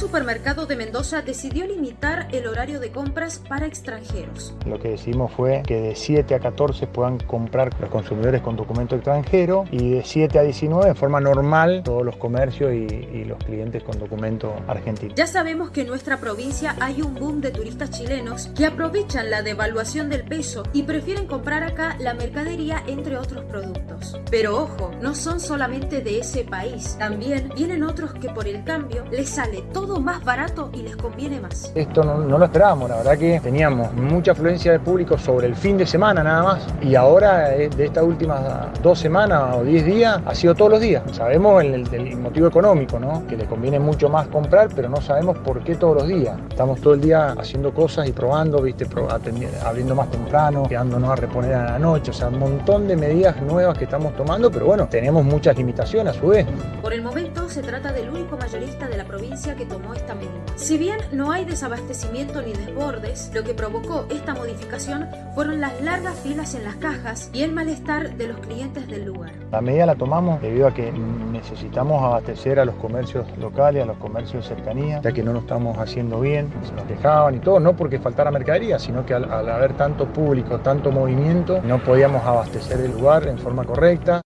supermercado de Mendoza decidió limitar el horario de compras para extranjeros. Lo que decidimos fue que de 7 a 14 puedan comprar los consumidores con documento extranjero y de 7 a 19 en forma normal todos los comercios y, y los clientes con documento argentino. Ya sabemos que en nuestra provincia hay un boom de turistas chilenos que aprovechan la devaluación del peso y prefieren comprar acá la mercadería entre otros productos. Pero ojo, no son solamente de ese país, también vienen otros que por el cambio les sale todo más barato y les conviene más. Esto no, no lo esperábamos, la verdad que teníamos mucha afluencia de público sobre el fin de semana nada más y ahora eh, de estas últimas dos semanas o diez días ha sido todos los días. Sabemos el, el, el motivo económico, ¿no? que le conviene mucho más comprar, pero no sabemos por qué todos los días. Estamos todo el día haciendo cosas y probando, ¿viste? abriendo más temprano, quedándonos a reponer a la noche, o sea, un montón de medidas nuevas que estamos tomando, pero bueno, tenemos muchas limitaciones a su vez. Por el momento se trata del único mayorista de la provincia que tomó esta medida. Si bien no hay desabastecimiento ni desbordes, lo que provocó esta modificación fueron las largas filas en las cajas y el malestar de los clientes del lugar. La medida la tomamos debido a que necesitamos abastecer a los comercios locales, a los comercios de cercanía, ya que no lo estamos haciendo bien, se nos dejaban y todo, no porque faltara mercadería, sino que al, al haber tanto público, tanto movimiento, no podíamos abastecer el lugar en forma correcta.